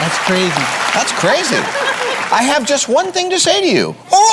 That's crazy. That's crazy. I have just one thing to say to you. Oh.